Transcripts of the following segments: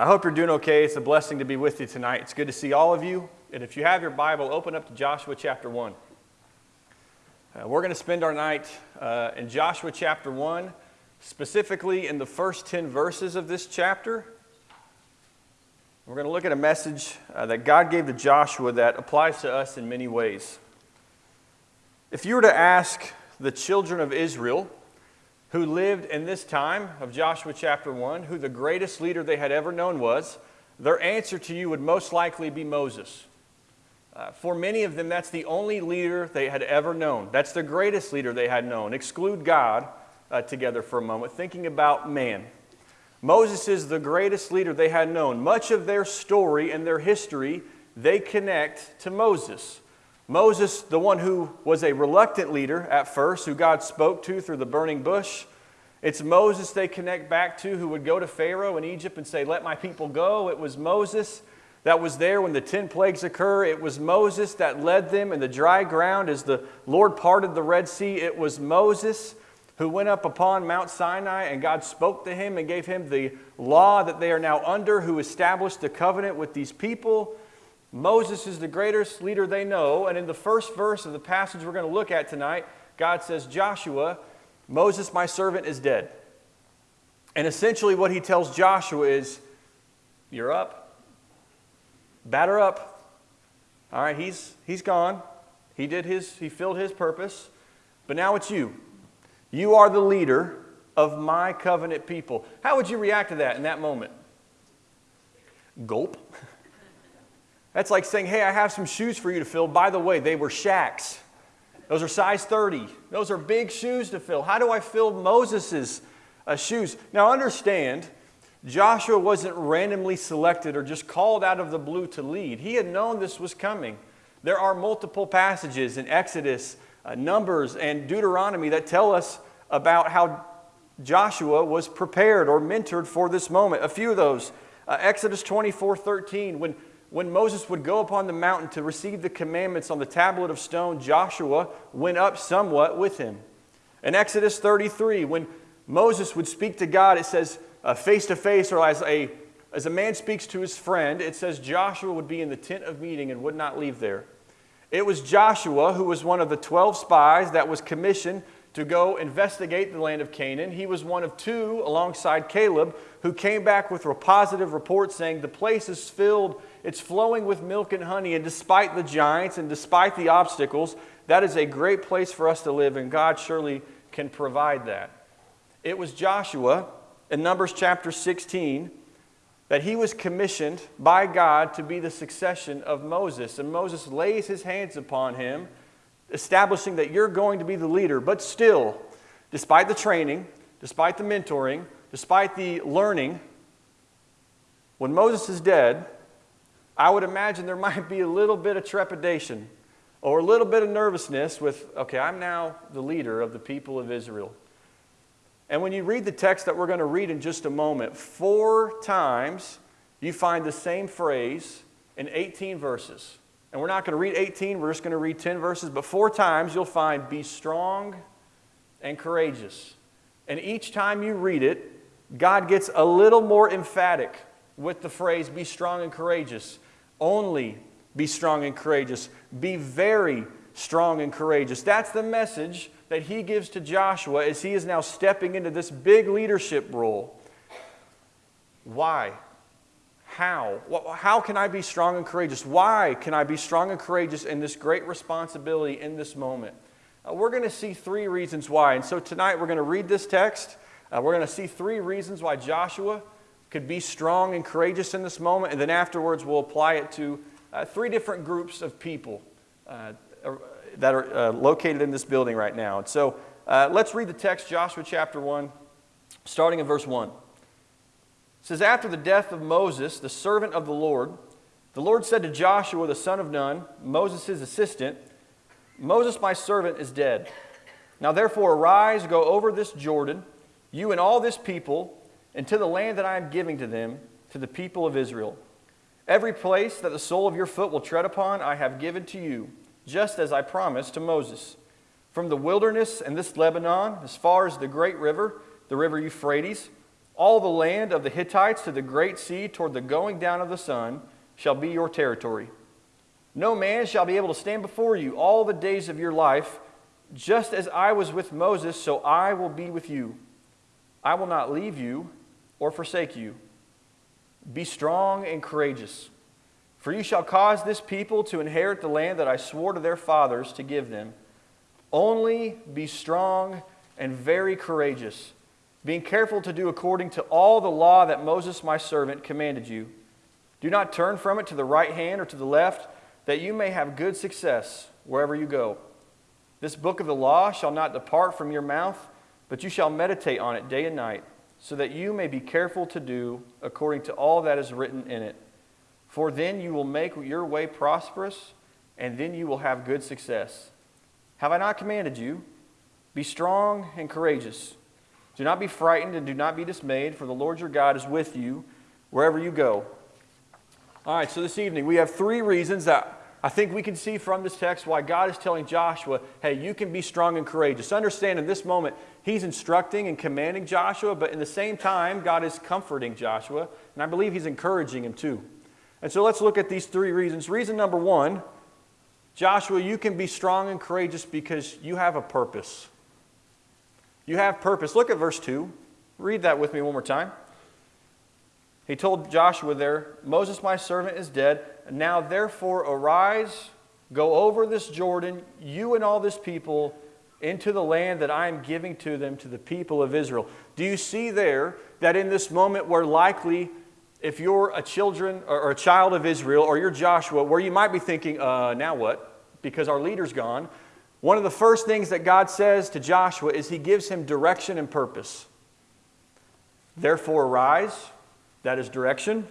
I hope you're doing okay. It's a blessing to be with you tonight. It's good to see all of you. And if you have your Bible, open up to Joshua chapter 1. Uh, we're going to spend our night uh, in Joshua chapter 1, specifically in the first 10 verses of this chapter. We're going to look at a message uh, that God gave to Joshua that applies to us in many ways. If you were to ask the children of Israel, who lived in this time of Joshua chapter 1, who the greatest leader they had ever known was, their answer to you would most likely be Moses. Uh, for many of them, that's the only leader they had ever known. That's the greatest leader they had known. Exclude God uh, together for a moment, thinking about man. Moses is the greatest leader they had known. Much of their story and their history, they connect to Moses. Moses, the one who was a reluctant leader at first, who God spoke to through the burning bush. It's Moses they connect back to who would go to Pharaoh in Egypt and say, Let my people go. It was Moses that was there when the ten plagues occur. It was Moses that led them in the dry ground as the Lord parted the Red Sea. It was Moses who went up upon Mount Sinai and God spoke to him and gave him the law that they are now under, who established the covenant with these people. Moses is the greatest leader they know. And in the first verse of the passage we're going to look at tonight, God says, Joshua, Moses, my servant, is dead. And essentially, what he tells Joshua is, You're up. Batter up. All right, he's, he's gone. He did his, he filled his purpose. But now it's you. You are the leader of my covenant people. How would you react to that in that moment? Gulp. That's like saying, hey, I have some shoes for you to fill. By the way, they were Shaq's. Those are size 30. Those are big shoes to fill. How do I fill Moses' uh, shoes? Now, understand, Joshua wasn't randomly selected or just called out of the blue to lead. He had known this was coming. There are multiple passages in Exodus, uh, Numbers, and Deuteronomy that tell us about how Joshua was prepared or mentored for this moment. A few of those. Uh, Exodus 24 13, when when Moses would go upon the mountain to receive the commandments on the tablet of stone, Joshua went up somewhat with him. In Exodus 33, when Moses would speak to God, it says face to face, or as a, as a man speaks to his friend, it says Joshua would be in the tent of meeting and would not leave there. It was Joshua who was one of the 12 spies that was commissioned to go investigate the land of Canaan. He was one of two, alongside Caleb, who came back with a positive report saying the place is filled it's flowing with milk and honey. And despite the giants and despite the obstacles, that is a great place for us to live, and God surely can provide that. It was Joshua in Numbers chapter 16 that he was commissioned by God to be the succession of Moses. And Moses lays his hands upon him, establishing that you're going to be the leader. But still, despite the training, despite the mentoring, despite the learning, when Moses is dead, I would imagine there might be a little bit of trepidation or a little bit of nervousness with, okay, I'm now the leader of the people of Israel. And when you read the text that we're going to read in just a moment, four times you find the same phrase in 18 verses. And we're not going to read 18, we're just going to read 10 verses, but four times you'll find be strong and courageous. And each time you read it, God gets a little more emphatic with the phrase be strong and courageous. Only be strong and courageous. Be very strong and courageous. That's the message that he gives to Joshua as he is now stepping into this big leadership role. Why? How? How can I be strong and courageous? Why can I be strong and courageous in this great responsibility in this moment? Uh, we're going to see three reasons why. And so tonight we're going to read this text. Uh, we're going to see three reasons why Joshua could be strong and courageous in this moment, and then afterwards we'll apply it to uh, three different groups of people uh, that are uh, located in this building right now. And so uh, let's read the text, Joshua chapter 1, starting in verse 1. It says, After the death of Moses, the servant of the Lord, the Lord said to Joshua, the son of Nun, Moses' assistant, Moses, my servant, is dead. Now therefore arise, go over this Jordan, you and all this people, and to the land that I am giving to them, to the people of Israel. Every place that the sole of your foot will tread upon, I have given to you, just as I promised to Moses. From the wilderness and this Lebanon, as far as the great river, the river Euphrates, All the land of the Hittites to the great sea toward the going down of the sun shall be your territory. No man shall be able to stand before you all the days of your life. Just as I was with Moses, so I will be with you. I will not leave you or forsake you. Be strong and courageous, for you shall cause this people to inherit the land that I swore to their fathers to give them. Only be strong and very courageous, being careful to do according to all the law that Moses my servant commanded you. Do not turn from it to the right hand or to the left, that you may have good success wherever you go. This book of the law shall not depart from your mouth, but you shall meditate on it day and night, so that you may be careful to do according to all that is written in it. For then you will make your way prosperous, and then you will have good success. Have I not commanded you? Be strong and courageous. Do not be frightened and do not be dismayed, for the Lord your God is with you wherever you go. All right, so this evening we have three reasons that I think we can see from this text why God is telling Joshua, hey, you can be strong and courageous. Understand in this moment, he's instructing and commanding Joshua, but in the same time, God is comforting Joshua, and I believe he's encouraging him too. And so let's look at these three reasons. Reason number one Joshua, you can be strong and courageous because you have a purpose. You have purpose. Look at verse 2. Read that with me one more time. He told Joshua there, Moses, my servant, is dead. Now therefore arise, go over this Jordan, you and all this people, into the land that I am giving to them, to the people of Israel. Do you see there that in this moment where likely if you're a children or a child of Israel or you're Joshua, where you might be thinking, uh, now what? because our leader's gone, one of the first things that God says to Joshua is he gives him direction and purpose. Therefore, arise, that is direction.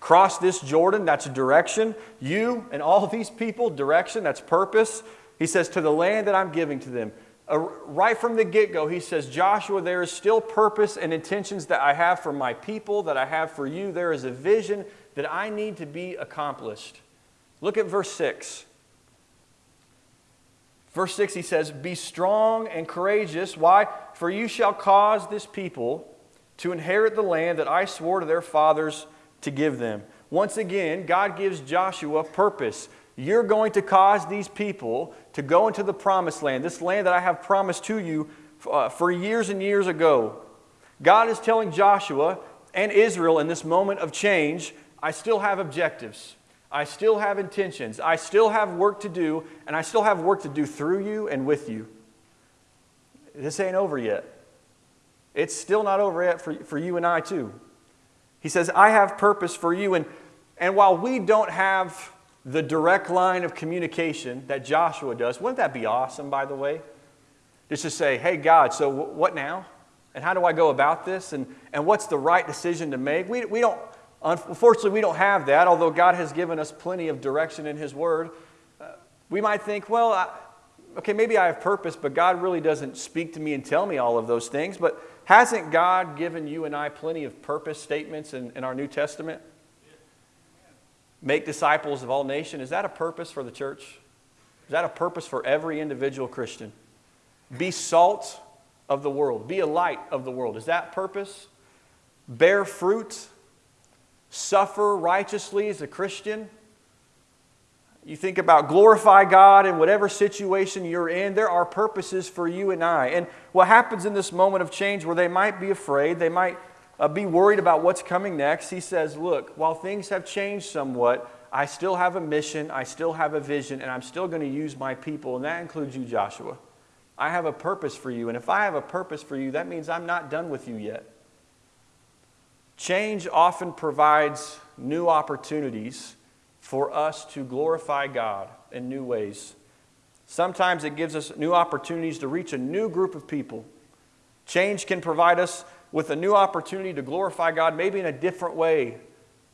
Cross this Jordan, that's a direction. You and all these people, direction, that's purpose. He says, to the land that I'm giving to them. Uh, right from the get go, he says, Joshua, there is still purpose and intentions that I have for my people, that I have for you. There is a vision that I need to be accomplished. Look at verse 6. Verse 6, he says, Be strong and courageous. Why? For you shall cause this people to inherit the land that I swore to their fathers to give them. Once again, God gives Joshua purpose. You're going to cause these people to go into the promised land, this land that I have promised to you uh, for years and years ago. God is telling Joshua and Israel in this moment of change, I still have objectives. I still have intentions. I still have work to do, and I still have work to do through you and with you. This ain't over yet. It's still not over yet for, for you and I, too. He says, I have purpose for you. And, and while we don't have the direct line of communication that Joshua does, wouldn't that be awesome, by the way? Just to say, hey, God, so what now? And how do I go about this? And, and what's the right decision to make? We, we don't Unfortunately, we don't have that, although God has given us plenty of direction in His Word. Uh, we might think, well, I, okay, maybe I have purpose, but God really doesn't speak to me and tell me all of those things. But hasn't God given you and I plenty of purpose statements in, in our New Testament? Make disciples of all nations. Is that a purpose for the church? Is that a purpose for every individual Christian? Be salt of the world, be a light of the world. Is that purpose? Bear fruit suffer righteously as a Christian. You think about glorify God in whatever situation you're in, there are purposes for you and I. And what happens in this moment of change where they might be afraid, they might uh, be worried about what's coming next, he says, Look, while things have changed somewhat, I still have a mission, I still have a vision, and I'm still going to use my people, and that includes you, Joshua. I have a purpose for you, and if I have a purpose for you, that means I'm not done with you yet. Change often provides new opportunities for us to glorify God in new ways. Sometimes it gives us new opportunities to reach a new group of people. Change can provide us with a new opportunity to glorify God, maybe in a different way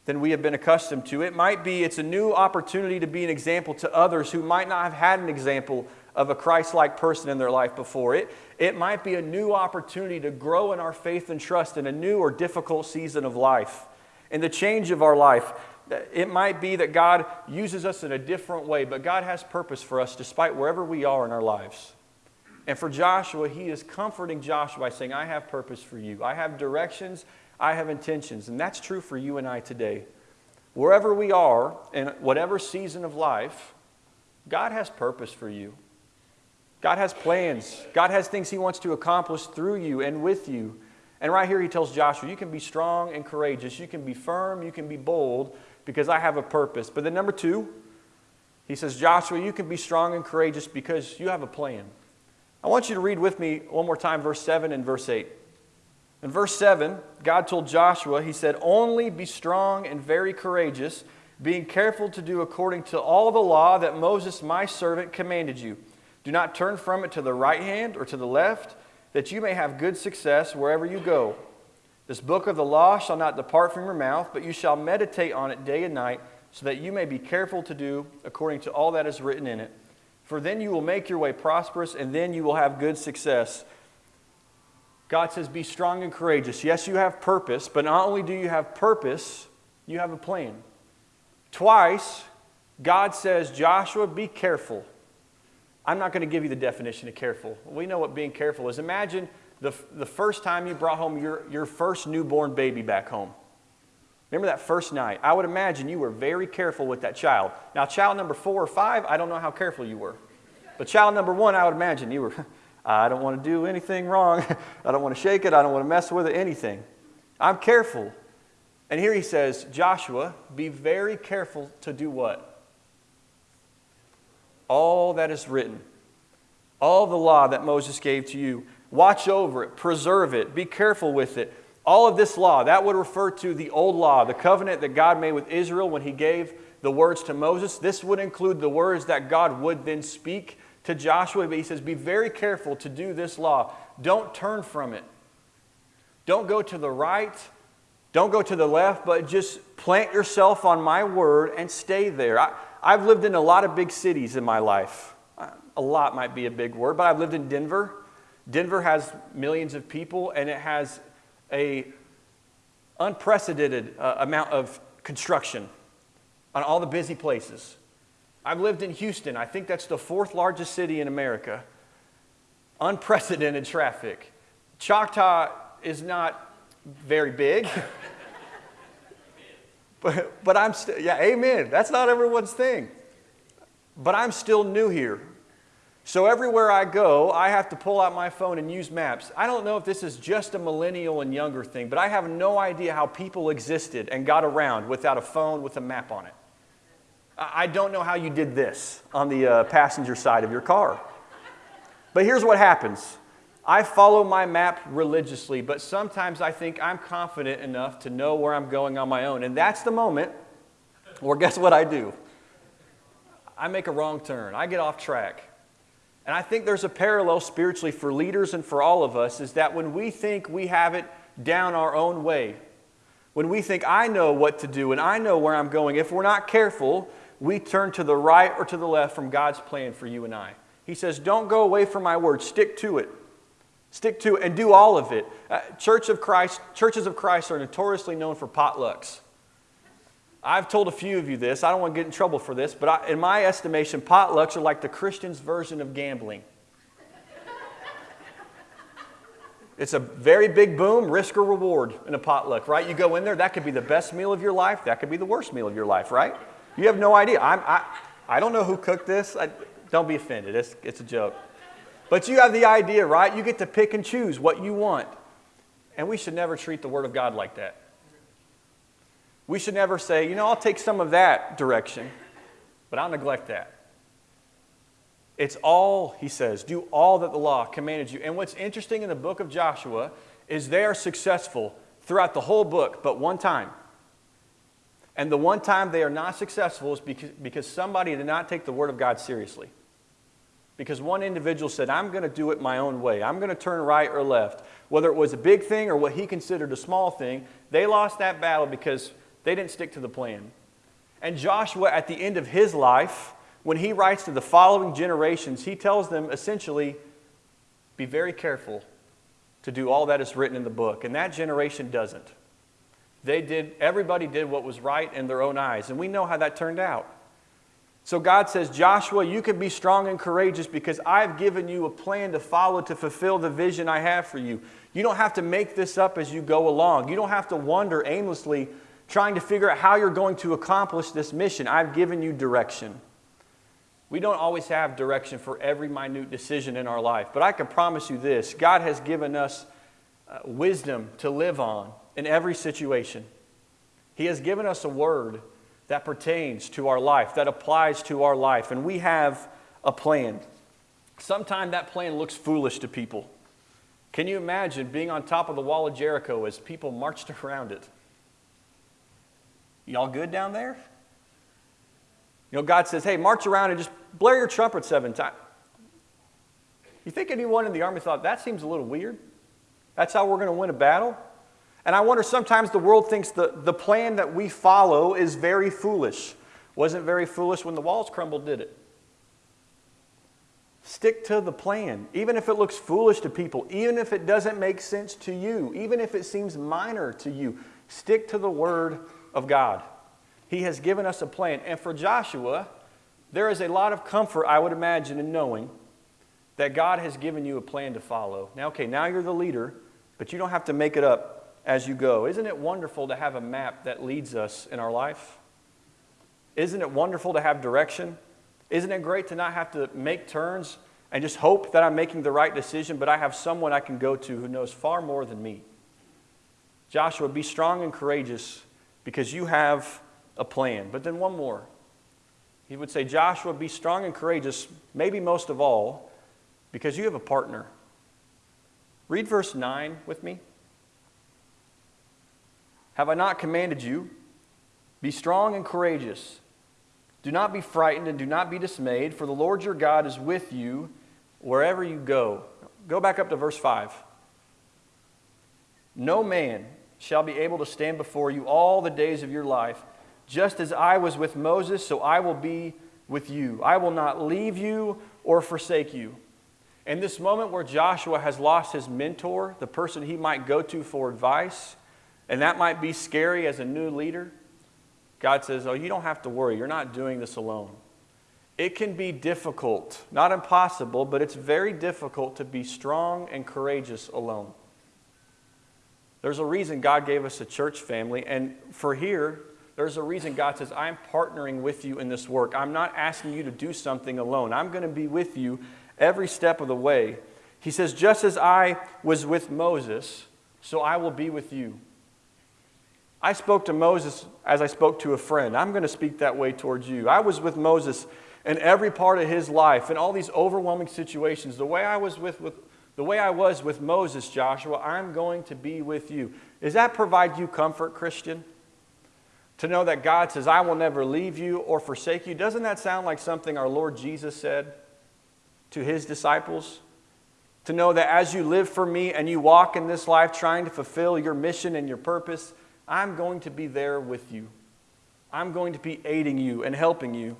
than we have been accustomed to. It might be it's a new opportunity to be an example to others who might not have had an example of a Christ like person in their life before. It, it might be a new opportunity to grow in our faith and trust in a new or difficult season of life. In the change of our life, it might be that God uses us in a different way, but God has purpose for us despite wherever we are in our lives. And for Joshua, he is comforting Joshua by saying, I have purpose for you. I have directions. I have intentions. And that's true for you and I today. Wherever we are, in whatever season of life, God has purpose for you. God has plans. God has things He wants to accomplish through you and with you. And right here, He tells Joshua, You can be strong and courageous. You can be firm. You can be bold because I have a purpose. But then, number two, He says, Joshua, you can be strong and courageous because you have a plan. I want you to read with me one more time, verse 7 and verse 8. In verse 7, God told Joshua, He said, Only be strong and very courageous, being careful to do according to all the law that Moses, my servant, commanded you. Do not turn from it to the right hand or to the left, that you may have good success wherever you go. This book of the law shall not depart from your mouth, but you shall meditate on it day and night, so that you may be careful to do according to all that is written in it. For then you will make your way prosperous, and then you will have good success. God says, Be strong and courageous. Yes, you have purpose, but not only do you have purpose, you have a plan. Twice, God says, Joshua, be careful. I'm not going to give you the definition of careful. We know what being careful is. Imagine the, the first time you brought home your, your first newborn baby back home. Remember that first night? I would imagine you were very careful with that child. Now, child number four or five, I don't know how careful you were. But child number one, I would imagine you were, I don't want to do anything wrong. I don't want to shake it. I don't want to mess with it, anything. I'm careful. And here he says, Joshua, be very careful to do what? all that is written, all the law that Moses gave to you. Watch over it, preserve it, be careful with it. All of this law, that would refer to the old law, the covenant that God made with Israel when he gave the words to Moses. This would include the words that God would then speak to Joshua. But he says, Be very careful to do this law. Don't turn from it. Don't go to the right. Don't go to the left, but just plant yourself on my word and stay there. I, I've lived in a lot of big cities in my life. Uh, a lot might be a big word, but I've lived in Denver. Denver has millions of people, and it has a unprecedented uh, amount of construction on all the busy places. I've lived in Houston. I think that's the fourth largest city in America. Unprecedented traffic. Choctaw is not very big. But, but I'm still, yeah, amen. That's not everyone's thing. But I'm still new here. So everywhere I go, I have to pull out my phone and use maps. I don't know if this is just a millennial and younger thing, but I have no idea how people existed and got around without a phone with a map on it. I don't know how you did this on the uh, passenger side of your car. But here's what happens I follow my map religiously, but sometimes I think I'm confident enough to know where I'm going on my own. And that's the moment where guess what I do? I make a wrong turn. I get off track. And I think there's a parallel spiritually for leaders and for all of us is that when we think we have it down our own way, when we think I know what to do and I know where I'm going, if we're not careful, we turn to the right or to the left from God's plan for you and I. He says, Don't go away from my word, stick to it. Stick to it and do all of it. Uh, Church of Christ, churches of Christ are notoriously known for potlucks. I've told a few of you this. I don't want to get in trouble for this, but I, in my estimation, potlucks are like the Christian's version of gambling. It's a very big boom, risk or reward in a potluck, right? You go in there, that could be the best meal of your life, that could be the worst meal of your life, right? You have no idea. I'm, I, I don't know who cooked this. I, don't be offended, it's, it's a joke. But you have the idea, right? You get to pick and choose what you want. And we should never treat the Word of God like that. We should never say, you know, I'll take some of that direction, but I'll neglect that. It's all, he says, do all that the law commanded you. And what's interesting in the book of Joshua is they are successful throughout the whole book, but one time. And the one time they are not successful is because, because somebody did not take the Word of God seriously. Because one individual said, I'm going to do it my own way. I'm going to turn right or left. Whether it was a big thing or what he considered a small thing, they lost that battle because they didn't stick to the plan. And Joshua, at the end of his life, when he writes to the following generations, he tells them essentially, be very careful to do all that is written in the book. And that generation doesn't. They did, everybody did what was right in their own eyes. And we know how that turned out. So God says, Joshua, you can be strong and courageous because I've given you a plan to follow to fulfill the vision I have for you. You don't have to make this up as you go along. You don't have to wander aimlessly trying to figure out how you're going to accomplish this mission. I've given you direction. We don't always have direction for every minute decision in our life, but I can promise you this God has given us uh, wisdom to live on in every situation. He has given us a word that pertains to our life, that applies to our life, and we have a plan. Sometimes that plan looks foolish to people. Can you imagine being on top of the wall of Jericho as people marched around it? Y'all good down there? You know, God says, hey, march around and just blare your trumpet seven times. You think anyone in the army thought that seems a little weird? That's how we're going to win a battle? And I wonder sometimes the world thinks the, the plan that we follow is very foolish. Wasn't very foolish when the walls crumbled, did it? Stick to the plan, even if it looks foolish to people, even if it doesn't make sense to you, even if it seems minor to you. Stick to the Word of God. He has given us a plan. And for Joshua, there is a lot of comfort, I would imagine, in knowing that God has given you a plan to follow. Now, okay, now you're the leader, but you don't have to make it up as you go. Isn't it wonderful to have a map that leads us in our life? Isn't it wonderful to have direction? Isn't it great to not have to make turns and just hope that I'm making the right decision, but I have someone I can go to who knows far more than me? Joshua, be strong and courageous because you have a plan. But then one more. He would say, Joshua, be strong and courageous, maybe most of all, because you have a partner. Read verse 9 with me. Have I not commanded you? Be strong and courageous. Do not be frightened and do not be dismayed, for the Lord your God is with you wherever you go. Go back up to verse 5. No man shall be able to stand before you all the days of your life. Just as I was with Moses, so I will be with you. I will not leave you or forsake you. In this moment where Joshua has lost his mentor, the person he might go to for advice, and that might be scary as a new leader. God says, Oh, you don't have to worry. You're not doing this alone. It can be difficult, not impossible, but it's very difficult to be strong and courageous alone. There's a reason God gave us a church family, and for here, there's a reason God says, I'm partnering with you in this work. I'm not asking you to do something alone. I'm going to be with you every step of the way. He says, Just as I was with Moses, so I will be with you. I spoke to Moses as I spoke to a friend. I'm going to speak that way towards you. I was with Moses in every part of his life, in all these overwhelming situations. The way I was with, with the way I was with Moses, Joshua, I'm going to be with you. Does that provide you comfort, Christian? To know that God says, I will never leave you or forsake you. Doesn't that sound like something our Lord Jesus said to his disciples? To know that as you live for me and you walk in this life trying to fulfill your mission and your purpose, I'm going to be there with you. I'm going to be aiding you and helping you.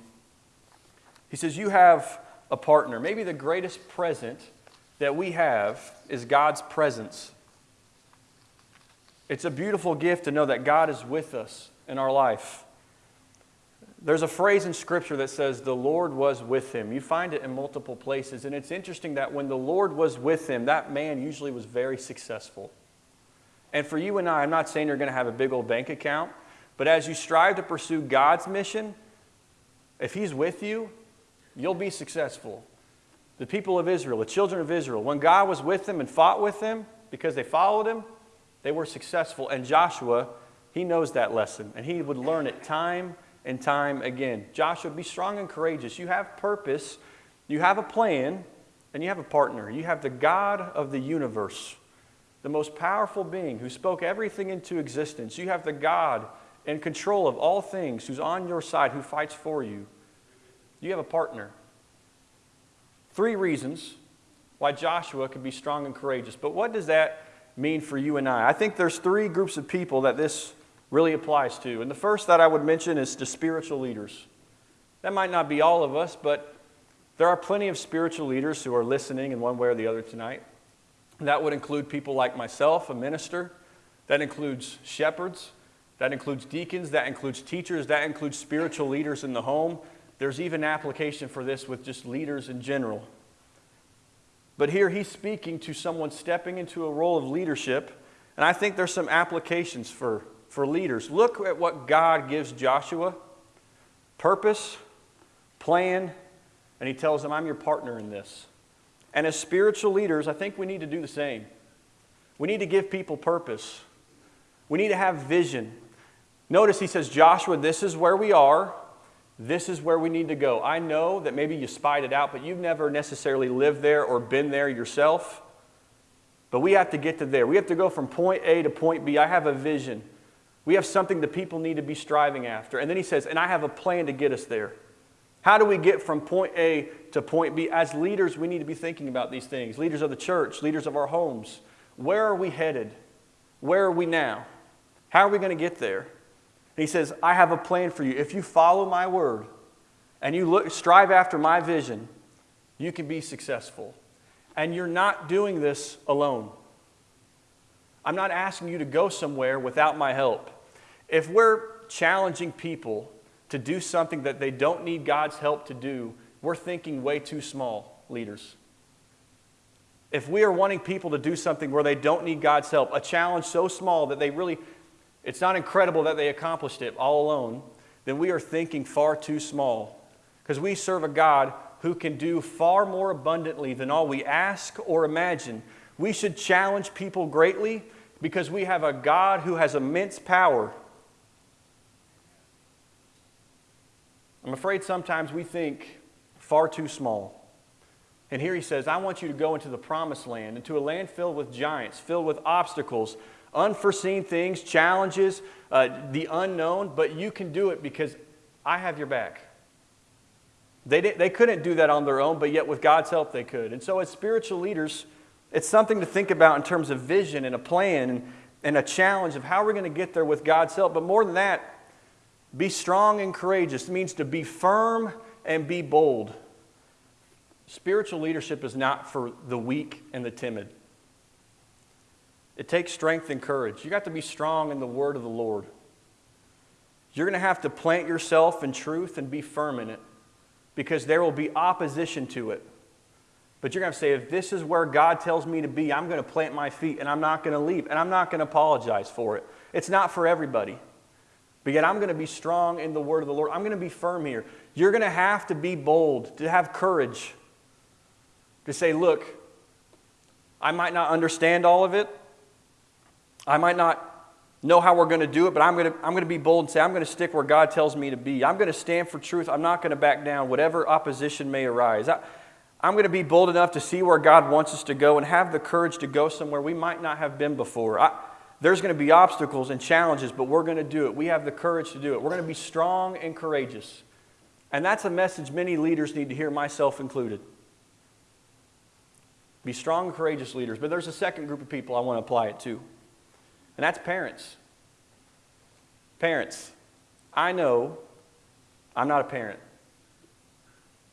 He says, You have a partner. Maybe the greatest present that we have is God's presence. It's a beautiful gift to know that God is with us in our life. There's a phrase in Scripture that says, The Lord was with him. You find it in multiple places. And it's interesting that when the Lord was with him, that man usually was very successful. And for you and I, I'm not saying you're going to have a big old bank account, but as you strive to pursue God's mission, if He's with you, you'll be successful. The people of Israel, the children of Israel, when God was with them and fought with them because they followed Him, they were successful. And Joshua, he knows that lesson, and he would learn it time and time again. Joshua, be strong and courageous. You have purpose, you have a plan, and you have a partner. You have the God of the universe the most powerful being who spoke everything into existence. You have the God in control of all things who's on your side, who fights for you. You have a partner. Three reasons why Joshua could be strong and courageous. But what does that mean for you and I? I think there's three groups of people that this really applies to. And the first that I would mention is the spiritual leaders. That might not be all of us, but there are plenty of spiritual leaders who are listening in one way or the other tonight. That would include people like myself, a minister. That includes shepherds. That includes deacons. That includes teachers. That includes spiritual leaders in the home. There's even application for this with just leaders in general. But here he's speaking to someone stepping into a role of leadership, and I think there's some applications for, for leaders. Look at what God gives Joshua purpose, plan, and he tells them, I'm your partner in this. And as spiritual leaders, I think we need to do the same. We need to give people purpose. We need to have vision. Notice he says, Joshua, this is where we are. This is where we need to go. I know that maybe you spied it out, but you've never necessarily lived there or been there yourself. But we have to get to there. We have to go from point A to point B. I have a vision. We have something that people need to be striving after. And then he says, and I have a plan to get us there. How do we get from point A to point B? As leaders, we need to be thinking about these things. Leaders of the church, leaders of our homes. Where are we headed? Where are we now? How are we going to get there? And he says, I have a plan for you. If you follow my word and you look, strive after my vision, you can be successful. And you're not doing this alone. I'm not asking you to go somewhere without my help. If we're challenging people to do something that they don't need God's help to do, we're thinking way too small, leaders. If we are wanting people to do something where they don't need God's help, a challenge so small that they really it's not incredible that they accomplished it all alone, then we are thinking far too small. Because we serve a God who can do far more abundantly than all we ask or imagine. We should challenge people greatly because we have a God who has immense power. I'm afraid sometimes we think far too small. And here he says, I want you to go into the promised land, into a land filled with giants, filled with obstacles, unforeseen things, challenges, uh, the unknown, but you can do it because I have your back. They, they couldn't do that on their own, but yet with God's help they could. And so, as spiritual leaders, it's something to think about in terms of vision and a plan and, and a challenge of how we're going to get there with God's help. But more than that, be strong and courageous. It means to be firm and be bold. Spiritual leadership is not for the weak and the timid. It takes strength and courage. You got to be strong in the word of the Lord. You're going to have to plant yourself in truth and be firm in it because there will be opposition to it. But you're going to say, if this is where God tells me to be, I'm going to plant my feet and I'm not going to leave and I'm not going to apologize for it. It's not for everybody. But yet I'm going to be strong in the word of the Lord. I'm going to be firm here. You're going to have to be bold, to have courage, to say, look, I might not understand all of it. I might not know how we're going to do it, but I'm going to, I'm going to be bold and say, I'm going to stick where God tells me to be. I'm going to stand for truth. I'm not going to back down, whatever opposition may arise. I, I'm going to be bold enough to see where God wants us to go and have the courage to go somewhere we might not have been before. I, there's going to be obstacles and challenges, but we're going to do it. We have the courage to do it. We're going to be strong and courageous. And that's a message many leaders need to hear, myself included. Be strong and courageous leaders. But there's a second group of people I want to apply it to and that's parents. Parents, I know I'm not a parent,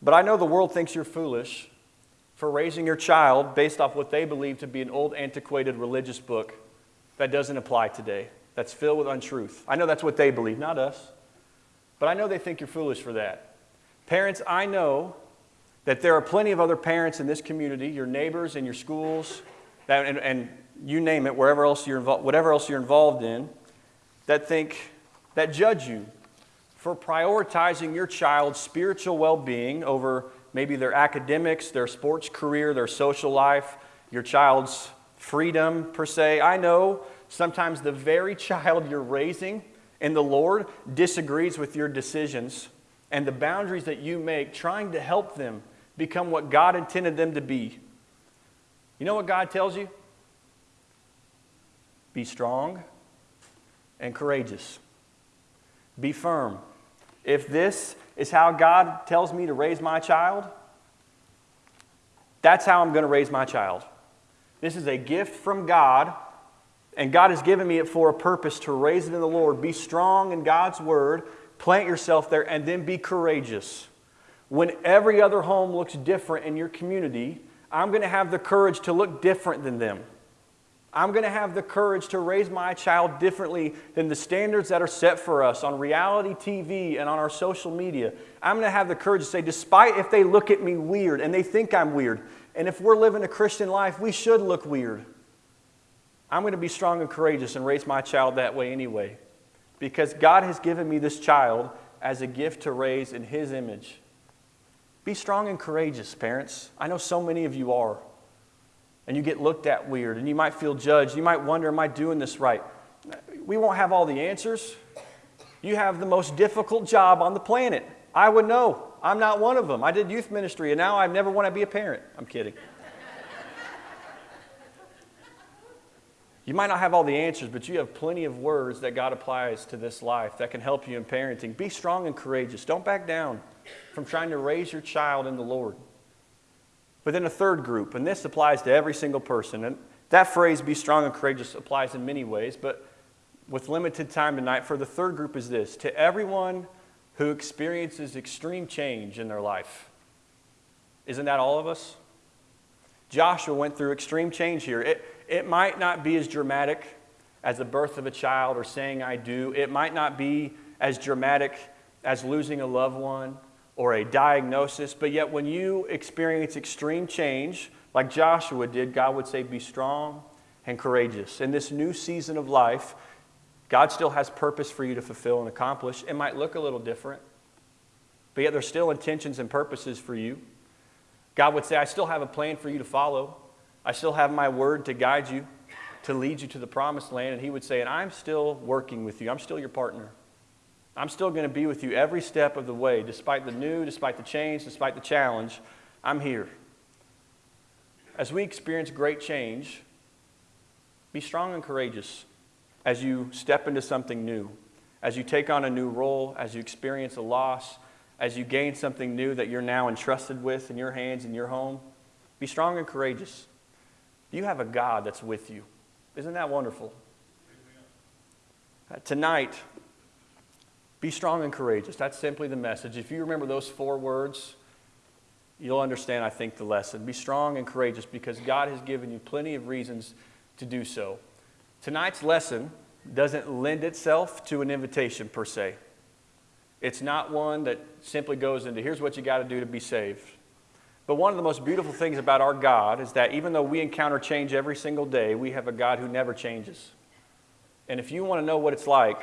but I know the world thinks you're foolish for raising your child based off what they believe to be an old, antiquated religious book that doesn't apply today, that's filled with untruth. I know that's what they believe, not us. But I know they think you're foolish for that. Parents, I know that there are plenty of other parents in this community, your neighbors and your schools, that, and, and you name it, wherever else you're involved, whatever else you're involved in, that think, that judge you for prioritizing your child's spiritual well being over maybe their academics, their sports career, their social life, your child's freedom, per se. I know sometimes the very child you're raising in the Lord disagrees with your decisions and the boundaries that you make, trying to help them become what God intended them to be. You know what God tells you? Be strong and courageous. Be firm. If this is how God tells me to raise my child, that's how I'm going to raise my child. This is a gift from God, and God has given me it for a purpose to raise it in the Lord. Be strong in God's word, plant yourself there, and then be courageous. When every other home looks different in your community, I'm going to have the courage to look different than them. I'm going to have the courage to raise my child differently than the standards that are set for us on reality TV and on our social media. I'm going to have the courage to say, despite if they look at me weird and they think I'm weird, and if we're living a Christian life, we should look weird. I'm going to be strong and courageous and raise my child that way anyway. Because God has given me this child as a gift to raise in His image. Be strong and courageous, parents. I know so many of you are and you get looked at weird and you might feel judged. You might wonder, am I doing this right? We won't have all the answers. You have the most difficult job on the planet. I would know. I'm not one of them. I did youth ministry and now I never want to be a parent. I'm kidding. you might not have all the answers, but you have plenty of words that God applies to this life that can help you in parenting. Be strong and courageous. Don't back down from trying to raise your child in the Lord. But then a third group, and this applies to every single person. And that phrase, be strong and courageous, applies in many ways, but with limited time tonight, for the third group is this to everyone who experiences extreme change in their life. Isn't that all of us? Joshua went through extreme change here. It, it might not be as dramatic as the birth of a child or saying I do, it might not be as dramatic as losing a loved one or a diagnosis, but yet when you experience extreme change, like Joshua did, God would say, Be strong and courageous. In this new season of life, God still has purpose for you to fulfill and accomplish. It might look a little different, but yet there's still intentions and purposes for you. God would say, I still have a plan for you to follow. I still have my word to guide you, to lead you to the promised land. And He would say, And I'm still working with you, I'm still your partner. I'm still going to be with you every step of the way, despite the new, despite the change, despite the challenge. I'm here. As we experience great change, be strong and courageous as you step into something new, as you take on a new role, as you experience a loss, as you gain something new that you're now entrusted with in your hands in your home. Be strong and courageous. You have a God that's with you. Isn't that wonderful? Uh, tonight, be strong and courageous. That's simply the message. If you remember those four words, you'll understand, I think, the lesson. Be strong and courageous because God has given you plenty of reasons to do so. Tonight's lesson doesn't lend itself to an invitation per se. It's not one that simply goes into here's what you got to do to be saved. But one of the most beautiful things about our God is that even though we encounter change every single day, we have a God who never changes. And if you want to know what it's like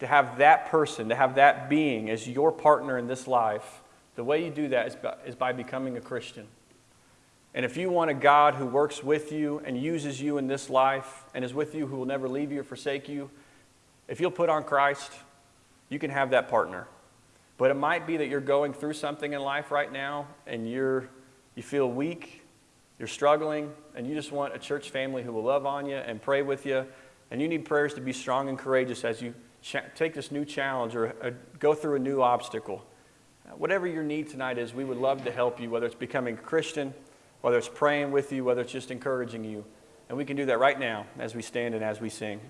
to have that person, to have that being as your partner in this life, the way you do that is by, is by becoming a Christian. And if you want a God who works with you and uses you in this life and is with you, who will never leave you or forsake you, if you'll put on Christ, you can have that partner. But it might be that you're going through something in life right now and you're, you feel weak, you're struggling, and you just want a church family who will love on you and pray with you. And you need prayers to be strong and courageous as you take this new challenge or uh, go through a new obstacle. Uh, whatever your need tonight is, we would love to help you, whether it's becoming a Christian, whether it's praying with you, whether it's just encouraging you. And we can do that right now as we stand and as we sing.